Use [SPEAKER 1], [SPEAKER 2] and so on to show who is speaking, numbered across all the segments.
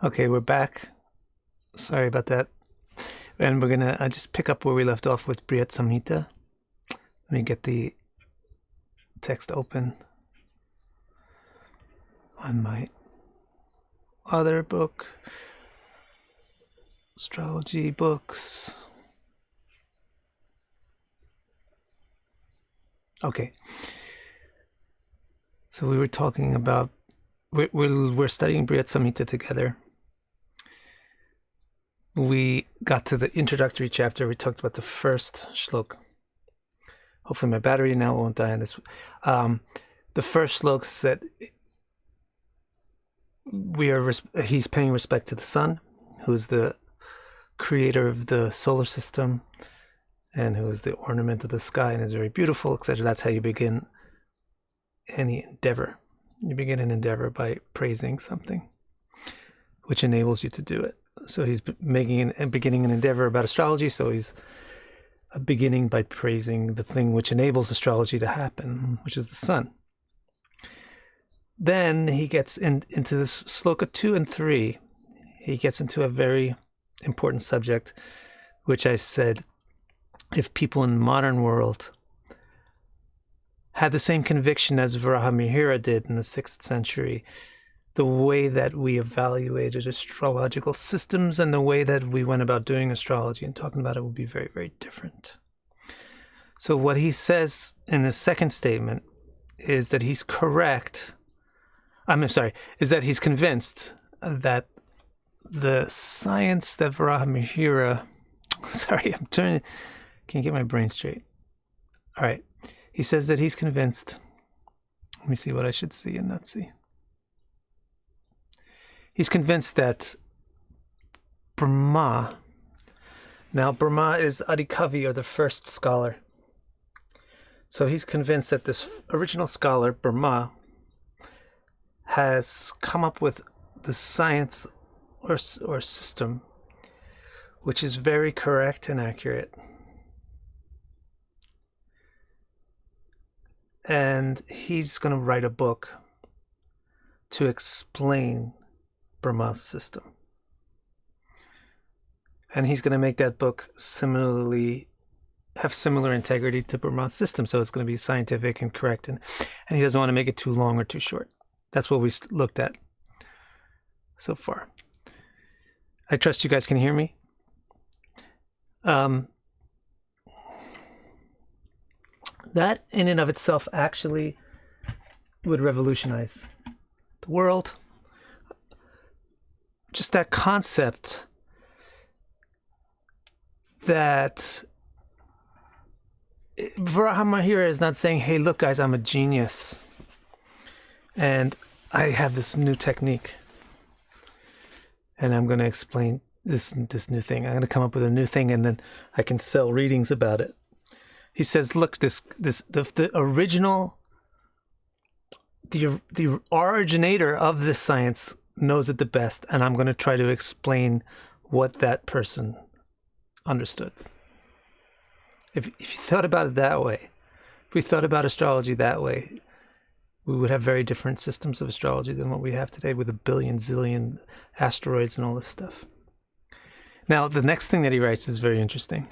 [SPEAKER 1] Okay, we're back. Sorry about that. And we're gonna uh, just pick up where we left off with Brihat Samhita. Let me get the text open on my other book, astrology books. Okay. So we were talking about we're we're, we're studying Brihat Samhita together. We got to the introductory chapter. We talked about the first shlok. Hopefully, my battery now won't die on this. Um, the first shlok said we are he's paying respect to the sun, who's the creator of the solar system, and who is the ornament of the sky and is very beautiful, etc. That's how you begin any endeavor. You begin an endeavor by praising something, which enables you to do it. So he's making and beginning an endeavor about astrology. So he's uh, beginning by praising the thing which enables astrology to happen, which is the sun. Then he gets in, into this sloka two and three. He gets into a very important subject, which I said, if people in the modern world had the same conviction as Varahamihira did in the sixth century, the way that we evaluated astrological systems and the way that we went about doing astrology and talking about it would be very, very different. So, what he says in the second statement is that he's correct. I'm sorry, is that he's convinced that the science that Varahamihira, sorry, I'm turning, can't get my brain straight. All right. He says that he's convinced. Let me see what I should see and not see. He's convinced that Brahma, now Brahma is Adikavi or the first scholar. So he's convinced that this original scholar, Brahma, has come up with the science or, or system which is very correct and accurate. and he's going to write a book to explain Brahma's system. And he's going to make that book similarly have similar integrity to Brahma's system, so it's going to be scientific and correct, and and he doesn't want to make it too long or too short. That's what we looked at so far. I trust you guys can hear me. Um, that in and of itself actually would revolutionize the world. Just that concept that Varahamihira is not saying, hey, look, guys, I'm a genius. And I have this new technique. And I'm going to explain this this new thing. I'm going to come up with a new thing and then I can sell readings about it he says, "Look, this this the, the original, the the originator of this science knows it the best, and I'm going to try to explain what that person understood." If if you thought about it that way, if we thought about astrology that way, we would have very different systems of astrology than what we have today with a billion zillion asteroids and all this stuff. Now, the next thing that he writes is very interesting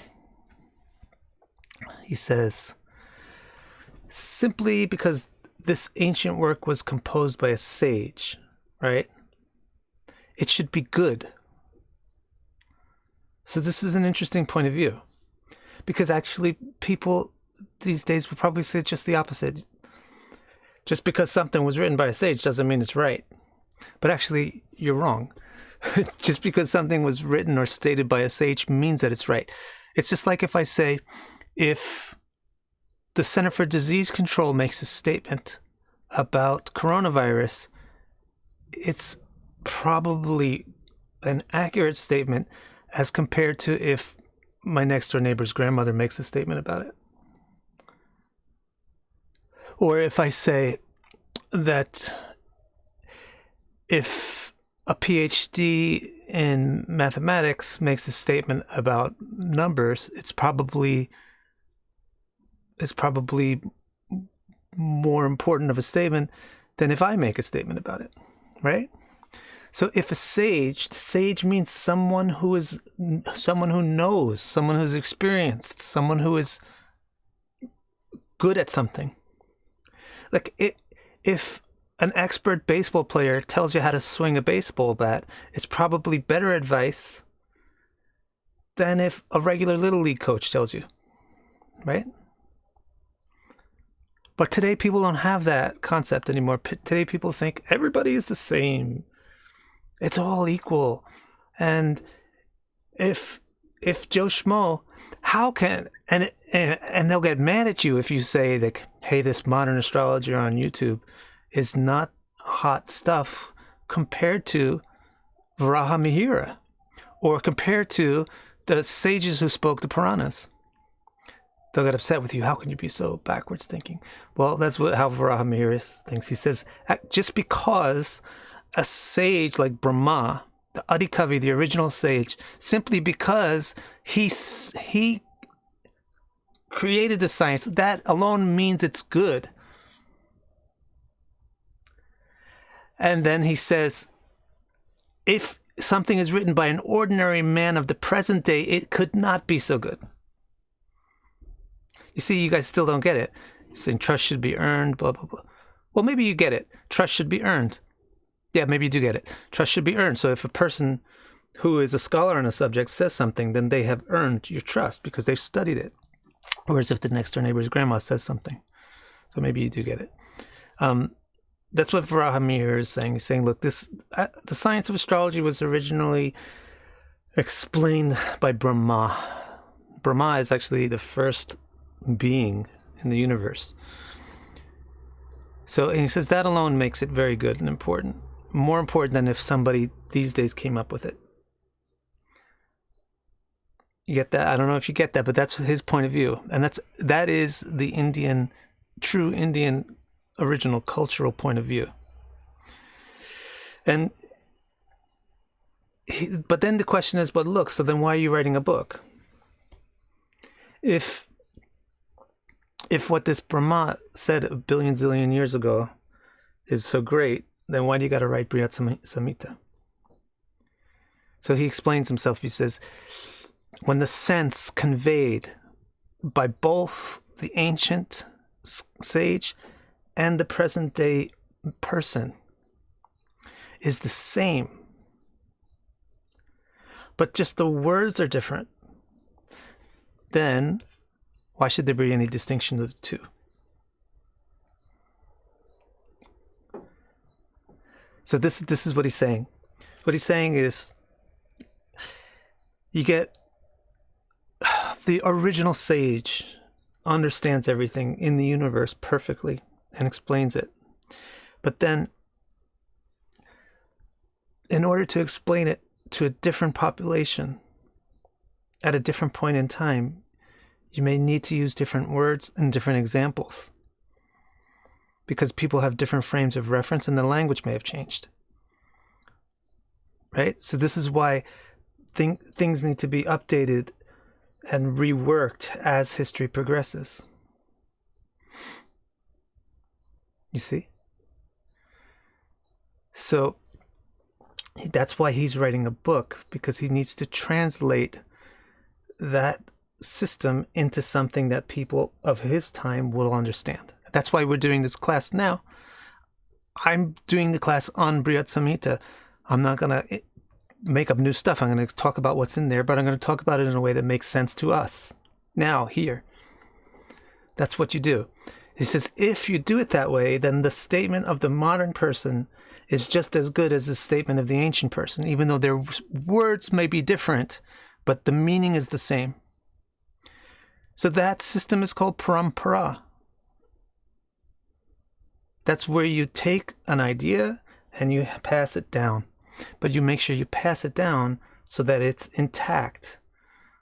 [SPEAKER 1] he says, simply because this ancient work was composed by a sage, right? It should be good. So this is an interesting point of view. Because actually people these days would probably say just the opposite. Just because something was written by a sage doesn't mean it's right. But actually, you're wrong. just because something was written or stated by a sage means that it's right. It's just like if I say, if the Center for Disease Control makes a statement about coronavirus, it's probably an accurate statement as compared to if my next door neighbor's grandmother makes a statement about it. Or if I say that if a PhD in mathematics makes a statement about numbers, it's probably is probably more important of a statement than if I make a statement about it, right? So if a sage, sage means someone who is someone who knows, someone who's experienced, someone who is good at something. Like it, if an expert baseball player tells you how to swing a baseball bat, it's probably better advice than if a regular little league coach tells you, right? But today people don't have that concept anymore. P- today people think everybody is the same. It's all equal. And if if Joe Schmo, how can and and and they'll get mad at you if you say that hey, this modern astrologer on YouTube is not hot stuff compared to Varaha Mihira or compared to the sages who spoke to Puranas. They'll get upset with you. How can you be so backwards thinking? Well, that's what how Varaha Mihira thinks. He says just because a sage like Brahma, the Adikavi, the original sage, simply because he he created the science, that alone means it's good. And then he says, if something is written by an ordinary man of the present day, it could not be so good. You see, you guys still don't get it. Saying trust should be earned, blah, blah, blah. Well, maybe you get it. Trust should be earned. Yeah, maybe you do get it. Trust should be earned. So if a person who is a scholar on a subject says something, then they have earned your trust because they've studied it. Whereas if the next door neighbor's grandma says something. So maybe you do get it. Um, that's what Varaha Mihira is saying. He's saying, look, this uh, the science of astrology was originally explained by Brahma. Brahma is actually the first being in the universe. So and he says that alone makes it very good and important. More important than if somebody these days came up with it. You get that? I don't know if you get that, but that's his point of view. And that's that is the Indian true Indian original cultural point of view. And he, but then the question is, but look, so then why are you writing a book? If if what this Brahma said a billion zillion years ago is so great, then why do you got to write Brihat Samhita? So he explains himself. He says, when the sense conveyed by both the ancient sage and the present day person is the same, but just the words are different, then why should there be any distinction of the two? So this this is what he's saying. What he's saying is you get the original sage understands everything in the universe perfectly and explains it. But then in order to explain it to a different population at a different point in time, you may need to use different words and different examples because people have different frames of reference and the language may have changed. Right? So, this is why th- things need to be updated and reworked as history progresses. You see? So, that's why he's writing a book because he needs to translate that system into something that people of his time will understand. That's why we're doing this class now. I'm doing the class on Brihat Samhita. I'm not going to eh, make up new stuff. I'm going to talk about what's in there, but I'm going to talk about it in a way that makes sense to us now, here. That's what you do. He says, if you do it that way, then the statement of the modern person is just as good as the statement of the ancient person, even though their words may be different, but the meaning is the same. So that system is called parampara. That's where you take an idea and you pass it down. But you make sure you pass it down so that it's intact,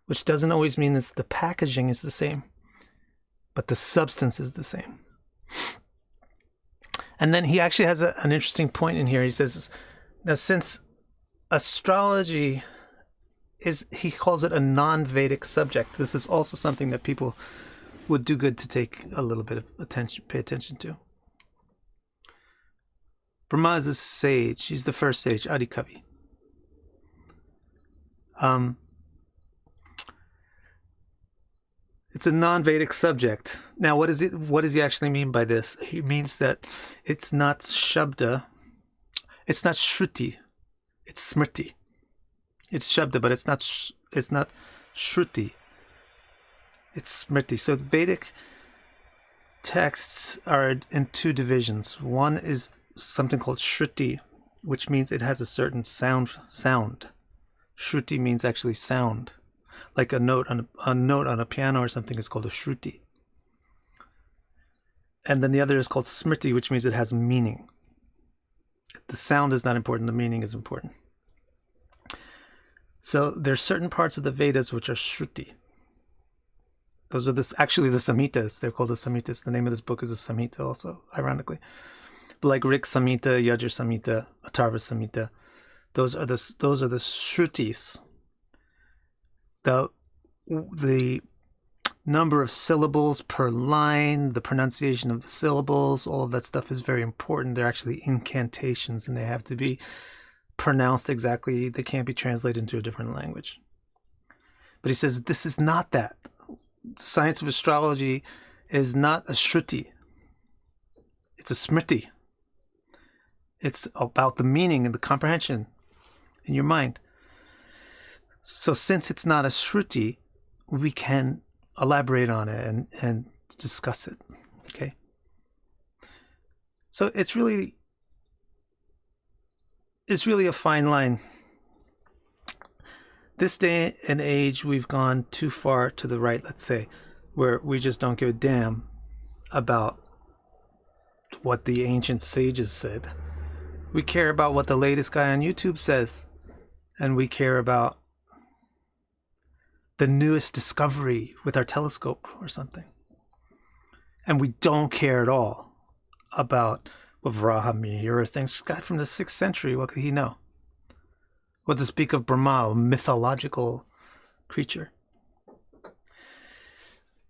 [SPEAKER 1] which doesn't always mean that the packaging is the same, but the substance is the same. And then he actually has a, an interesting point in here. He says, now since astrology is he calls it a non-Vedic subject. This is also something that people would do good to take a little bit of attention, pay attention to. Brahma is a sage. He's the first sage, Adikavi. Um, it's a non-Vedic subject. Now, what is it? What does he actually mean by this? He means that it's not shabda, it's not shruti, it's smriti. It's shabda, but it's not. It's not shruti. It's smriti. So Vedic texts are in two divisions. One is something called shruti, which means it has a certain sound. Sound. Shruti means actually sound, like a note on a, a note on a piano or something is called a shruti. And then the other is called smriti, which means it has meaning. The sound is not important; the meaning is important. So there's certain parts of the Vedas which are shruti. Those are this actually the Samhitas. They're called the Samhitas. The name of this book is a Samhita also, ironically. But like Rik Samhita, Yajur Samhita, Atharva Samhita, those are the those are the shrutis. The the number of syllables per line, the pronunciation of the syllables, all of that stuff is very important. They're actually incantations and they have to be pronounced exactly. They can't be translated into a different language. But he says this is not that. Science of astrology is not a shruti. It's a smriti. It's about the meaning and the comprehension in your mind. So since it's not a shruti, we can elaborate on it and, and discuss it. Okay. So it's really it's really a fine line. This day and age we've gone too far to the right, let's say, where we just don't give a damn about what the ancient sages said. We care about what the latest guy on YouTube says and we care about the newest discovery with our telescope or something. And we don't care at all about what Varaha Mihira thinks. Guy from the 6th century, what could he know? What to speak of Brahma, a mythological creature.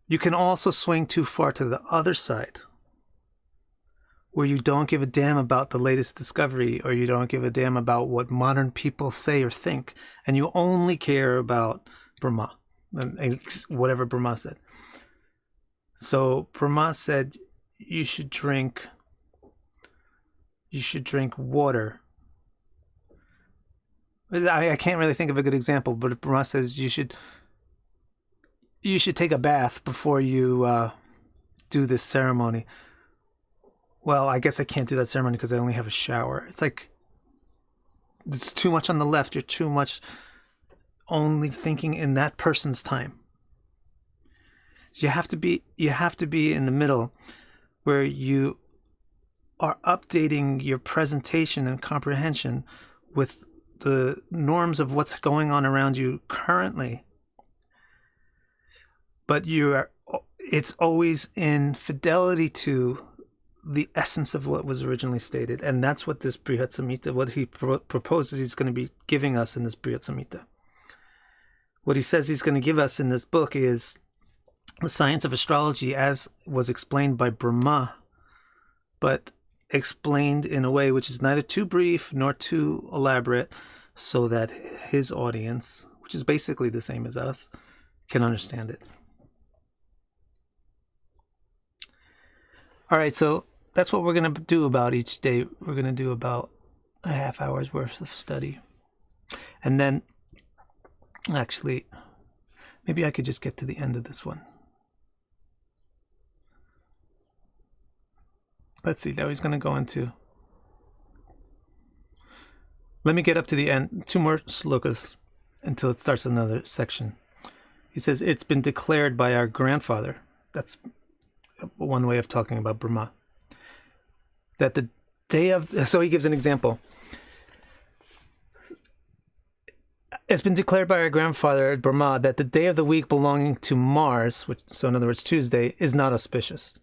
[SPEAKER 1] You can also swing too far to the other side where you don't give a damn about the latest discovery or you don't give a damn about what modern people say or think and you only care about Brahma and whatever Brahma said. So Brahma said you should drink you should drink water. I, I can't really think of a good example, but Brahma says you should you should take a bath before you uh, do this ceremony well, I guess I can't do that ceremony because I only have a shower. It's like it's too much on the left. You're too much only thinking in that person's time. You have to be you have to be in the middle where you are updating your presentation and comprehension with the norms of what's going on around you currently. But you are it's always in fidelity to the essence of what was originally stated. And that's what this Brihat Samhita, what he pro- proposes he's going to be giving us in this Brihat Samhita. What he says he's going to give us in this book is the science of astrology as was explained by Brahma, but explained in a way which is neither too brief nor too elaborate, so that his audience, which is basically the same as us, can understand it. All right, so that's what we're going to do about each day. We're going to do about a half hour's worth of study. And then, actually, maybe I could just get to the end of this one. Let's see, now he's going to go into. Let me get up to the end. Two more slokas until it starts another section. He says, It's been declared by our grandfather. That's one way of talking about Brahma that the day of so he gives an example it's been declared by our grandfather at Brahma that the day of the week belonging to Mars, which, so in other words Tuesday, is not auspicious.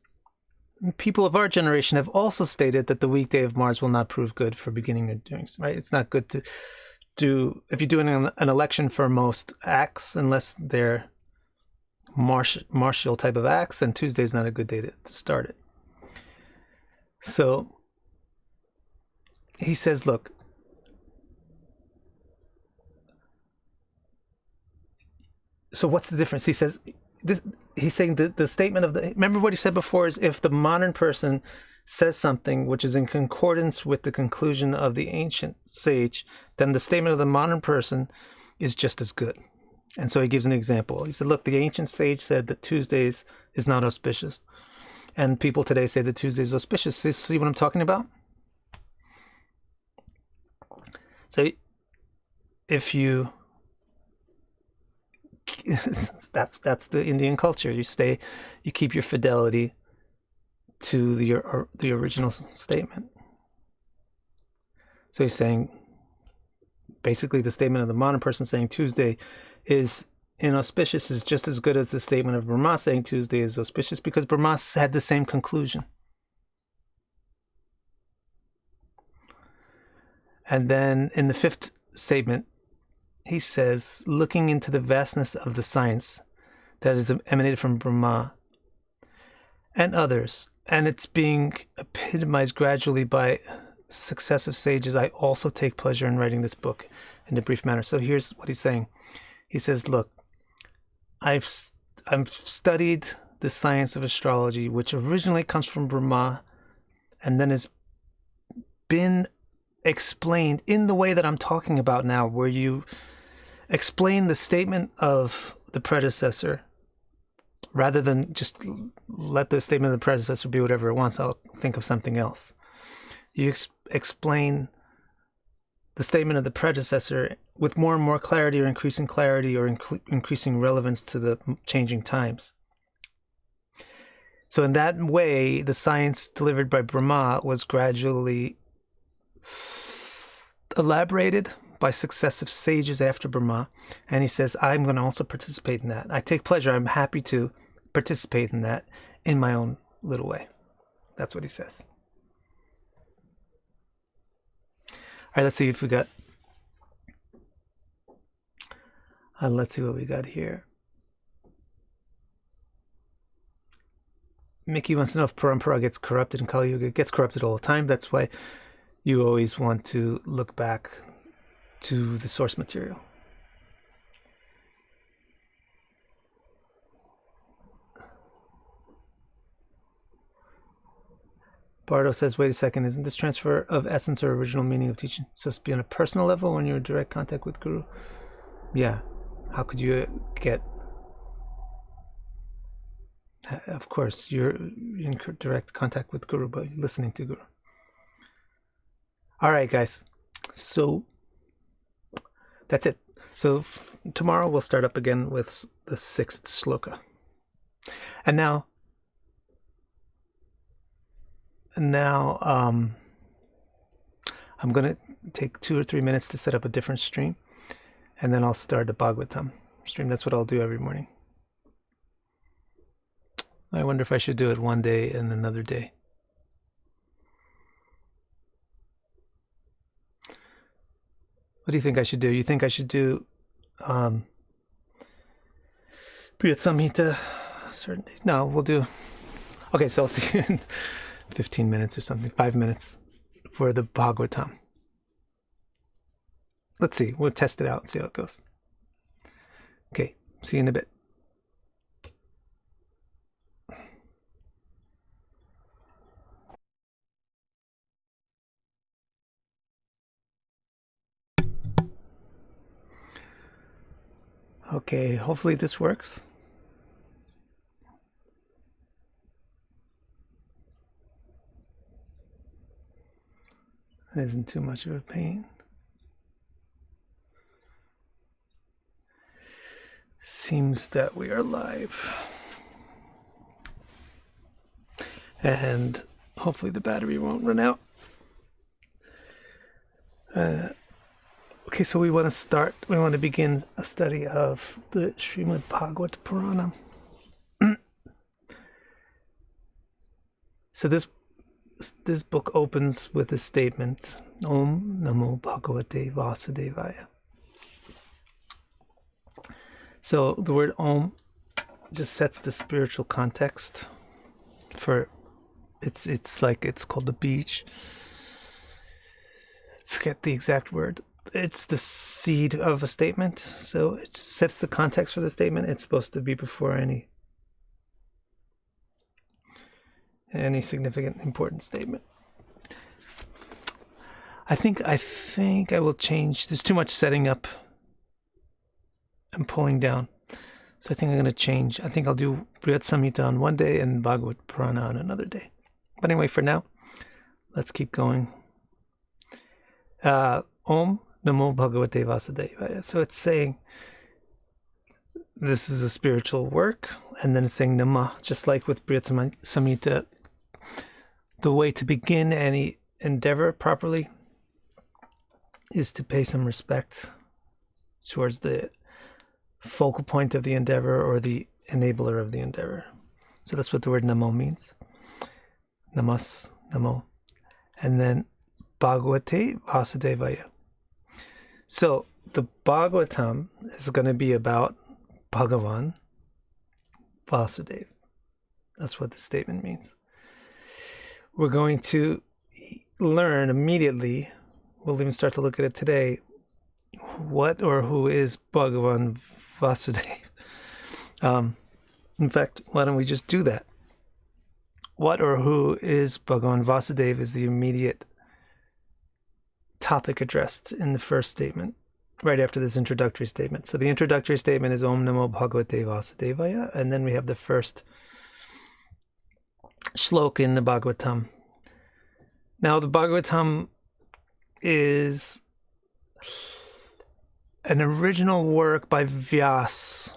[SPEAKER 1] People of our generation have also stated that the weekday of Mars will not prove good for beginning or doing. Right? It's not good to do if you're doing an, an election for most acts, unless they're martial type of acts, then Tuesday is not a good day to, to start it. So he says, look, so what's the difference? He says, this, he's saying the, the statement of the, remember what he said before is if the modern person says something which is in concordance with the conclusion of the ancient sage, then the statement of the modern person is just as good. And so he gives an example. He said, look, the ancient sage said that Tuesdays is not auspicious. And people today say that Tuesday is auspicious. See what I'm talking about? So if you that's that's the Indian culture. You stay, you keep your fidelity to the the original statement. So he's saying, basically, the statement of the modern person saying Tuesday is inauspicious is just as good as the statement of Brahma saying Tuesday is auspicious because Brahma had the same conclusion. And then in the fifth statement, he says, looking into the vastness of the science that is emanated from Brahma and others, and it's being epitomized gradually by successive sages, I also take pleasure in writing this book in a brief manner. So here's what he's saying. He says, look, I've I've studied the science of astrology, which originally comes from Brahma, and then has been explained in the way that I'm talking about now, where you explain the statement of the predecessor rather than just let the statement of the predecessor be whatever it wants. I'll think of something else. You ex explain the statement of the predecessor with more and more clarity or increasing clarity or inc increasing relevance to the changing times. So in that way, the science delivered by Brahma was gradually elaborated by successive sages after Brahma. And he says, I'm going to also participate in that. I take pleasure. I'm happy to participate in that in my own little way. That's what he says. All right, let's see if we got. Uh, let's see what we got here. Mickey wants to know if Parampara gets corrupted in Kali Yuga. It gets corrupted all the time. That's why you always want to look back to the source material. Bardo says, wait a second, isn't this transfer of essence or original meaning of teaching supposed to be on a personal level when you're in direct contact with Guru? Yeah. How could you get... Of course, you're in direct contact with Guru by listening to Guru. All right, guys. So that's it. So tomorrow we'll start up again with the sixth sloka. And now, and now um, I'm going to take two or three minutes to set up a different stream, and then I'll start the Bhagavatam stream. That's what I'll do every morning. I wonder if I should do it one day and another day. What do you think I should do? You think I should do um Brihat Samhita certain? No, we'll do Okay, so I'll see you in 15 minutes or something, five minutes for the Bhagavatam. Let's see, we'll test it out, and see how it goes. Okay, see you in a bit. Okay, hopefully this works. It isn't too much of a pain. Seems that we are live. And hopefully the battery won't run out. Uh, Okay, so we want to start, we want to begin a study of the Srimad Bhagavat Purana. so this this book opens with the statement Om Namo Bhagavate Vasudevaya. So the word Om just sets the spiritual context for it's it's like it's called the bija forget the exact word. It's the seed of a statement, so it sets the context for the statement. It's supposed to be before any any significant important statement. I think I think I will change. There's too much setting up and pulling down. So I think I'm going to change. I think I'll do Brihat Samhita on one day and Bhagavad Purana on another day. But anyway, for now, let's keep going. Uh, Om Namo Bhagavate Vasudevaya. So it's saying this is a spiritual work, and then it's saying Nama, just like with Brihat Samhita. The way to begin any endeavor properly is to pay some respect towards the focal point of the endeavor or the enabler of the endeavor. So that's what the word namo means. Namas, namo. And then Bhagavate Vasudevaya. So the Bhagavatam is going to be about Bhagavan Vasudeva. That's what the statement means. We're going to learn immediately, we'll even start to look at it today, what or who is Bhagavan Vasudeva. Um, in fact, why don't we just do that? What or who is Bhagavan Vasudeva is the immediate topic addressed in the first statement, right after this introductory statement. So the introductory statement is Om Namo Bhagavate Vasudevaya, and then we have the first shlok in the Bhagavatam. Now, the Bhagavatam is an original work by Vyas,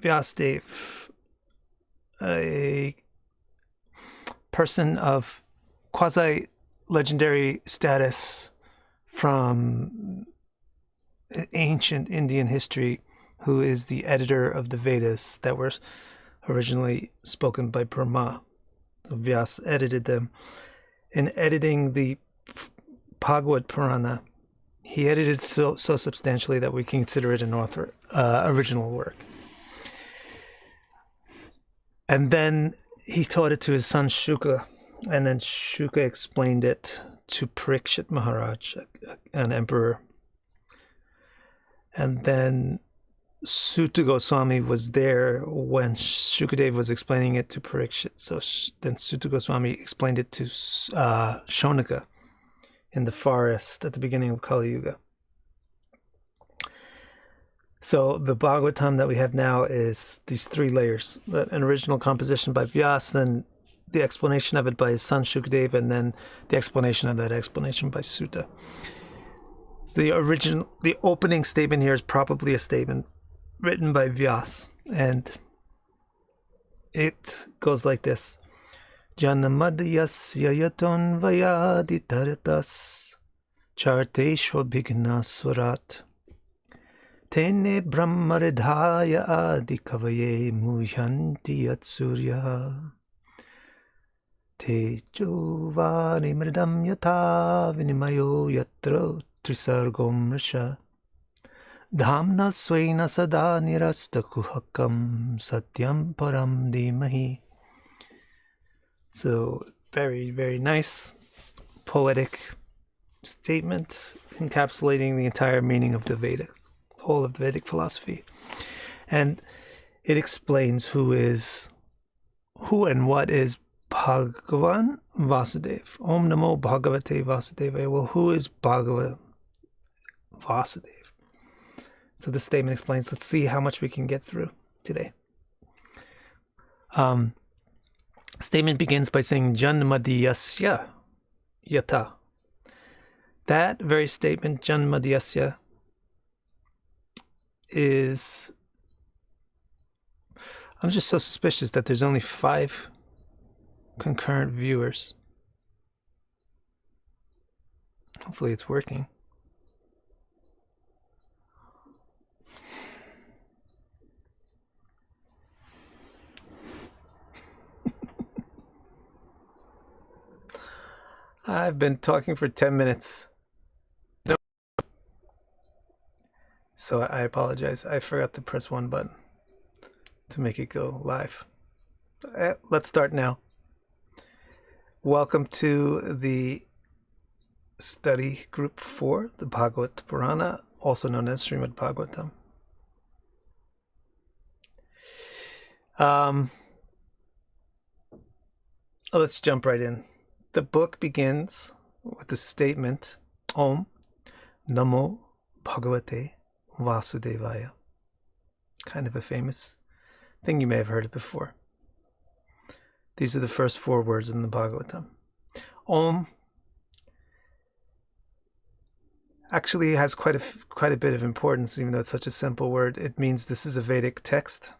[SPEAKER 1] Vyasdev, a person of quasi legendary status from ancient Indian history, who is the editor of the Vedas that were originally spoken by Brahma. So Vyas edited them. In editing the Bhagavad Purana, he edited so so substantially that we consider it an author uh, original work. And then he taught it to his son Shuka, and then Shuka explained it to Parikshit Maharaj, an emperor. And then Suta Goswami was there when Shukadev was explaining it to Parikshit. So then Suta Goswami explained it to uh, Shaunaka in the forest at the beginning of Kali Yuga. So the Bhagavatam that we have now is these three layers: an original composition by Vyas, then the explanation of it by his son Shukdev, and then the explanation of that explanation by Suta. So the original, the opening statement here is probably a statement written by Vyas, and it goes like this. Janamadhyasya yaton vayaditaratas charteshva bhignaswarat tene brahmaridhaya adikavaye muhyanti tejo yatha vinimayo yatra trisargom rasha dhamna swena sada nirastakuhakam satyam param dimahi so, very, very nice, poetic statement encapsulating the entire meaning of the Vedas, whole of the Vedic philosophy. And it explains who is, who and what is Bhagavan Vasudev. Om Namo Bhagavate Vasudevaya. Well, who is Bhagavan Vasudev? So the statement explains. Let's see how much we can get through today. Um, statement begins by saying Janmadiyasya yata. That very statement, Janmadiyasya, is. I'm just so suspicious that there's only five concurrent viewers. Hopefully, it's working. I've been talking for 10 minutes. No. So I apologize. I forgot to press one button to make it go live. Eh, let's start now. Welcome to the study group for the Bhagavad Purana, also known as Srimad Bhagavatam. Um, let's jump right in. The book begins with the statement Om Namo Bhagavate Vasudevaya. Kind of a famous thing you may have heard it before. These are the first four words in the Bhagavatam. Om actually has quite a quite a bit of importance, even though it's such a simple word. It means this is a Vedic text.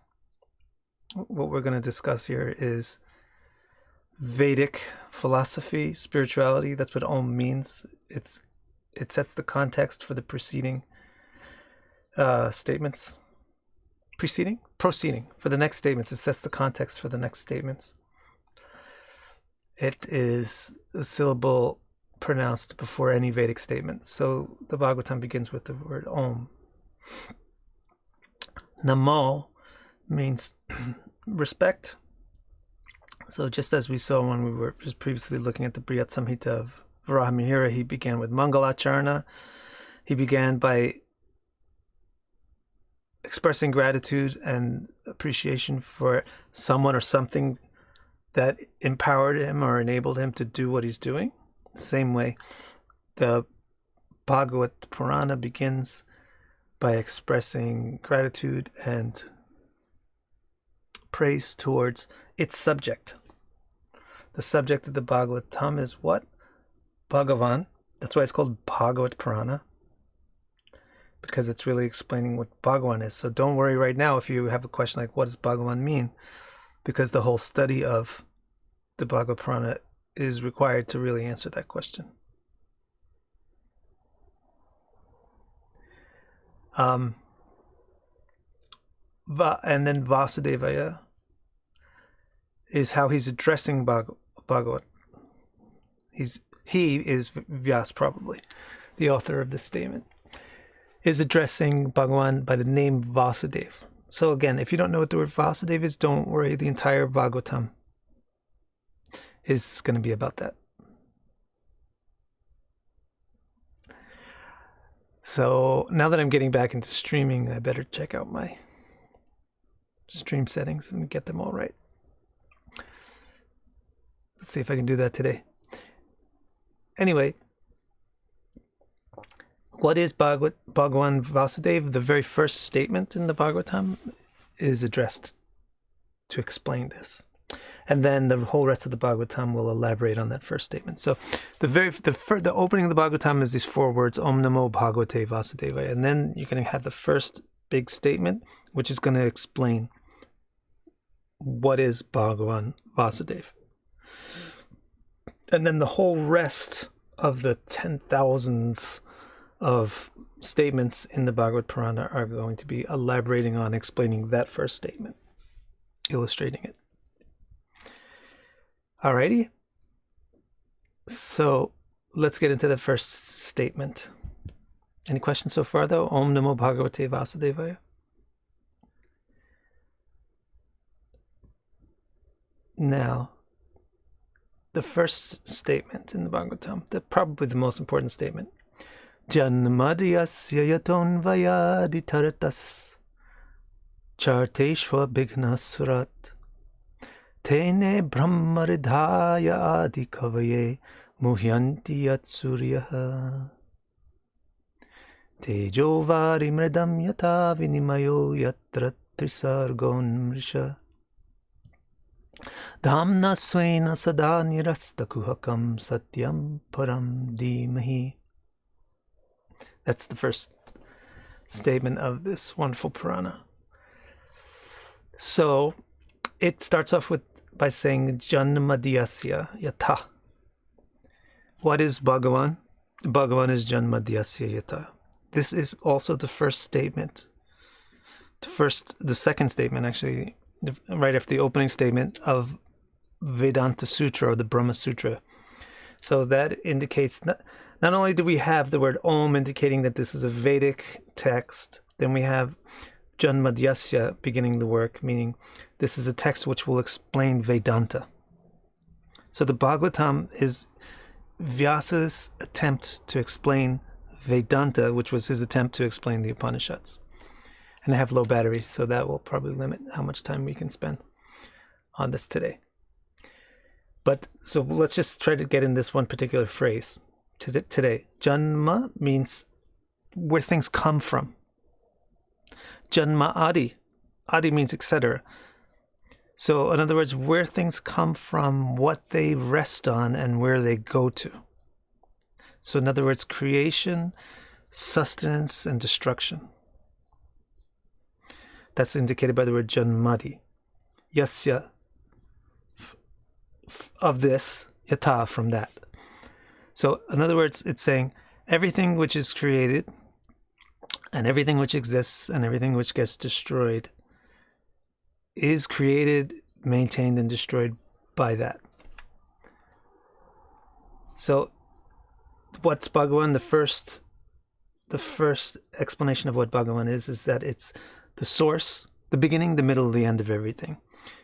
[SPEAKER 1] What we're going to discuss here is Vedic philosophy, spirituality. That's what Om means. It's it sets the context for the preceding uh, statements. Preceding, proceeding for the next statements. It sets the context for the next statements. It is a syllable pronounced before any Vedic statement. So the Bhagavatam begins with the word Om. Namo means respect. So just as we saw when we were just previously looking at the Brihat Samhita of Varahamihira, he began with Mangalacharana. He began by expressing gratitude and appreciation for someone or something that empowered him or enabled him to do what he's doing. Same way, the Bhagavad Purana begins by expressing gratitude and praise towards its subject. The subject of the Bhagavatam is what? Bhagavan. That's why it's called Bhagavad Purana. Because it's really explaining what Bhagavan is. So don't worry right now if you have a question like, what does Bhagavan mean? Because the whole study of the Bhagavad Purana is required to really answer that question. Um, and then Vasudevaya is how he's addressing Bhag-. He's he is Vyas probably, the author of this statement, is addressing Bhagavan by the name Vasudev. So again, if you don't know what the word Vasudev is, don't worry. The entire Bhagavatam is going to be about that. So now that I'm getting back into streaming, I better check out my stream settings and get them all right. Let's see if I can do that today. Anyway, what is Bhagavad, Bhagavan Vasudev? The very first statement in the Bhagavatam is addressed to explain this and then the whole rest of the Bhagavatam will elaborate on that first statement. So, the very the the opening of the Bhagavatam is these four words: Om Namo Bhagavate Vasudevaya, and then you're going to have the first big statement, which is going to explain what is Bhagavan Vasudev, and then the whole rest of the ten thousands of statements in the Bhagavad Purana are going to be elaborating on explaining that first statement, illustrating it. Alrighty. So let's get into the first statement. Any questions so far, though? Om Namo Bhagavate Vasudevaya. Now, the first statement in the Bhagavatam, the, probably the most important statement. Janmadhyasya yaton vayaditaratas charteshva bigna surat तेने ब्रह्मरिधाय आदिकवये मुह्यन्ति यत्सूर्यः तेजो वारिमृदं यथा विनिमयो यत्र त्रिसर्गोन्मृष धाम्ना स्वेन सदा निरस्तकुहकं सत्यं परं धीमहि that's the first statement of this wonderful Purana. So it starts off with by saying Janmadhyasya Yata. What is Bhagavan? Bhagavan is Janmadhyasya Yata. This is also the first statement. The first, the second statement, actually, right after the opening statement of Vedanta Sutra or the Brahma Sutra. So that indicates not, not only do we have the word Om indicating that this is a Vedic text, then we have Janmadhyasya beginning the work, meaning this is a text which will explain Vedanta. So the Bhagavatam is Vyasa's attempt to explain Vedanta, which was his attempt to explain the Upanishads. And I have low batteries, so that will probably limit how much time we can spend on this today. But so let's just try to get in this one particular phrase today. Janma means where things come from. Janma Adi. Adi means etc. So, in other words, where things come from, what they rest on, and where they go to. So, in other words, creation, sustenance, and destruction. That's indicated by the word janmadi. Yasya, of this, yata, from that. So, in other words, it's saying everything which is created, and everything which exists, and everything which gets destroyed is created, maintained, and destroyed by that. So, what's Bhagavan? The first, the first explanation of what Bhagavan is is that it's the source, the beginning, the middle, the end of everything.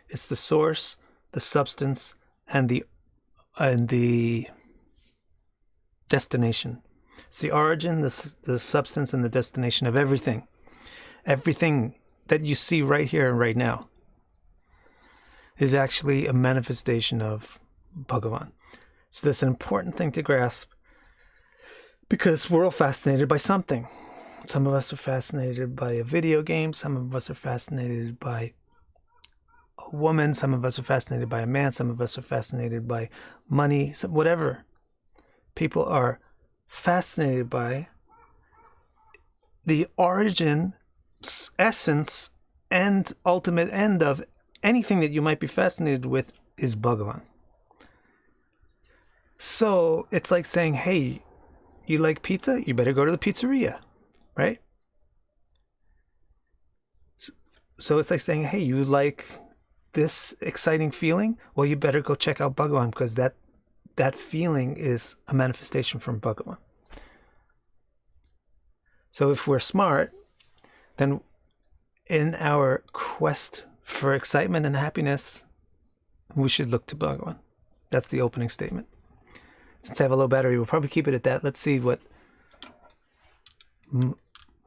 [SPEAKER 1] It's the source, the substance, and the and the destination. It's the origin, the the substance, and the destination of everything. Everything that you see right here and right now is actually a manifestation of Bhagavan. So that's an important thing to grasp because we're all fascinated by something. Some of us are fascinated by a video game, some of us are fascinated by a woman, some of us are fascinated by a man, some of us are fascinated by money, whatever. People are fascinated by the origin, essence, and ultimate end of anything that you might be fascinated with is Bhagavan. So it's like saying, hey, you like pizza? You better go to the pizzeria, right? So it's like saying, hey, you like this exciting feeling? Well, you better go check out Bhagavan because that that feeling is a manifestation from Bhagavan. So if we're smart, then in our quest for excitement and happiness, we should look to Bhagavan. That's the opening statement. Since I have a low battery, we'll probably keep it at that. Let's see what M-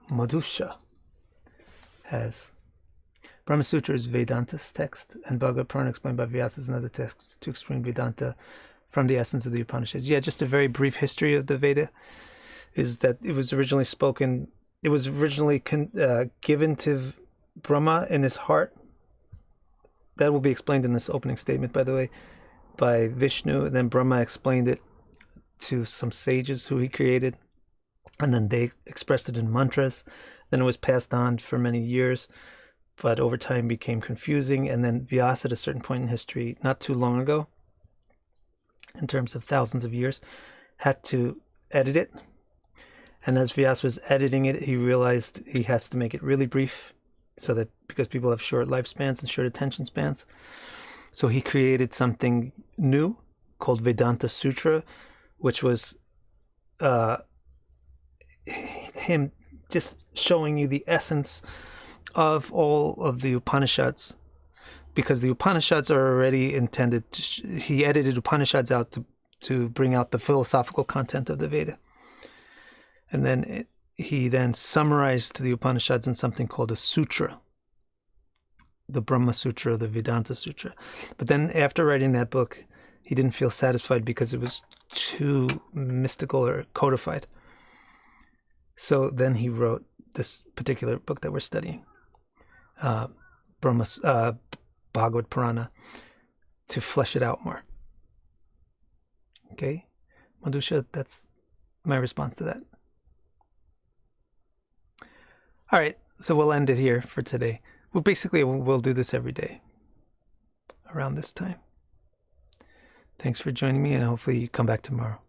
[SPEAKER 1] Madhusha has. Brahma Sutra is Vedanta's text, and Bhagavad Purana explained by Vyasa is another text to explain Vedanta from the essence of the Upanishads. Yeah, just a very brief history of the Veda is that it was originally spoken, it was originally con- uh, given to Brahma in his heart that will be explained in this opening statement, by the way, by Vishnu. And then Brahma explained it to some sages who he created. And then they expressed it in mantras. Then it was passed on for many years, but over time became confusing. And then Vyasa, at a certain point in history, not too long ago, in terms of thousands of years, had to edit it. And as Vyasa was editing it, he realized he has to make it really brief so that because people have short lifespans and short attention spans. So he created something new called Vedanta Sutra, which was uh, him just showing you the essence of all of the Upanishads. Because the Upanishads are already intended, to, he edited Upanishads out to, to bring out the philosophical content of the Veda. And then it, he then summarized the Upanishads in something called a sutra, the Brahma Sutra, the Vedanta Sutra. But then after writing that book, he didn't feel satisfied because it was too mystical or codified. So then he wrote this particular book that we're studying, uh, Brahma, uh, Bhagavad Purana, to flesh it out more. Okay, Madhusha, that's my response to that. All right, so we'll end it here for today. Well, basically, we'll do this every day around this time. Thanks for joining me, and hopefully, you come back tomorrow.